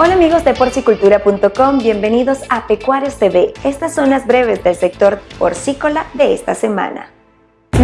Hola amigos de porcicultura.com, bienvenidos a Pecuarios TV. Estas son las breves del sector porcícola de esta semana.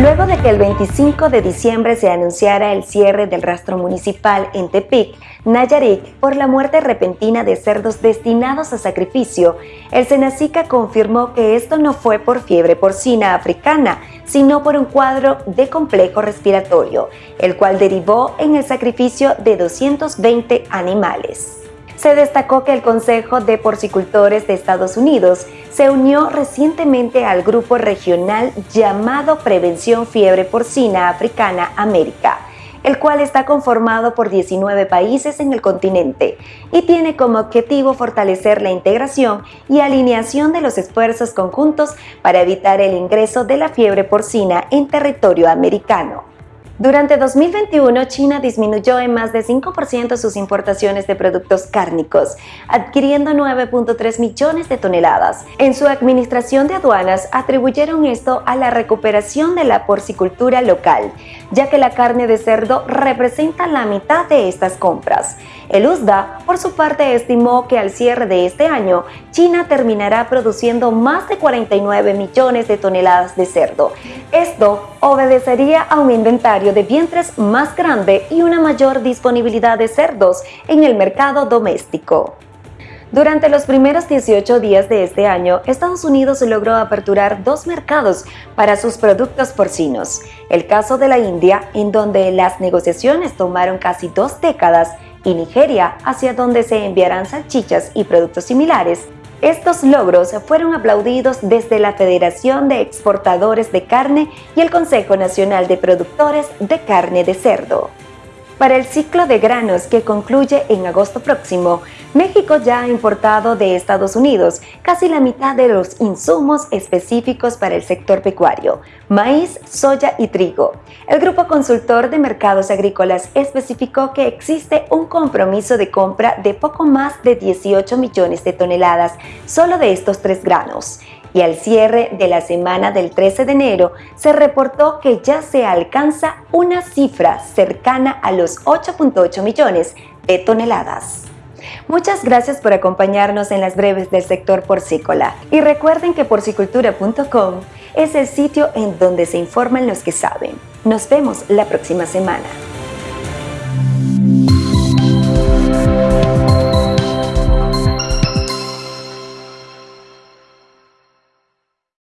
Luego de que el 25 de diciembre se anunciara el cierre del rastro municipal en Tepic, Nayarit, por la muerte repentina de cerdos destinados a sacrificio, el Senacica confirmó que esto no fue por fiebre porcina africana, sino por un cuadro de complejo respiratorio, el cual derivó en el sacrificio de 220 animales. Se destacó que el Consejo de Porcicultores de Estados Unidos se unió recientemente al grupo regional llamado Prevención Fiebre Porcina Africana América, el cual está conformado por 19 países en el continente y tiene como objetivo fortalecer la integración y alineación de los esfuerzos conjuntos para evitar el ingreso de la fiebre porcina en territorio americano. Durante 2021, China disminuyó en más de 5% sus importaciones de productos cárnicos, adquiriendo 9.3 millones de toneladas. En su administración de aduanas atribuyeron esto a la recuperación de la porcicultura local, ya que la carne de cerdo representa la mitad de estas compras. El USDA, por su parte, estimó que al cierre de este año, China terminará produciendo más de 49 millones de toneladas de cerdo. Esto obedecería a un inventario de vientres más grande y una mayor disponibilidad de cerdos en el mercado doméstico. Durante los primeros 18 días de este año, Estados Unidos logró aperturar dos mercados para sus productos porcinos. El caso de la India, en donde las negociaciones tomaron casi dos décadas, y Nigeria, hacia donde se enviarán salchichas y productos similares, estos logros fueron aplaudidos desde la Federación de Exportadores de Carne y el Consejo Nacional de Productores de Carne de Cerdo. Para el ciclo de granos que concluye en agosto próximo, México ya ha importado de Estados Unidos casi la mitad de los insumos específicos para el sector pecuario, maíz, soya y trigo. El Grupo Consultor de Mercados Agrícolas especificó que existe un compromiso de compra de poco más de 18 millones de toneladas solo de estos tres granos y al cierre de la semana del 13 de enero se reportó que ya se alcanza una cifra cercana a los 8.8 millones de toneladas. Muchas gracias por acompañarnos en las breves del sector porcícola y recuerden que porcicultura.com es el sitio en donde se informan los que saben. Nos vemos la próxima semana.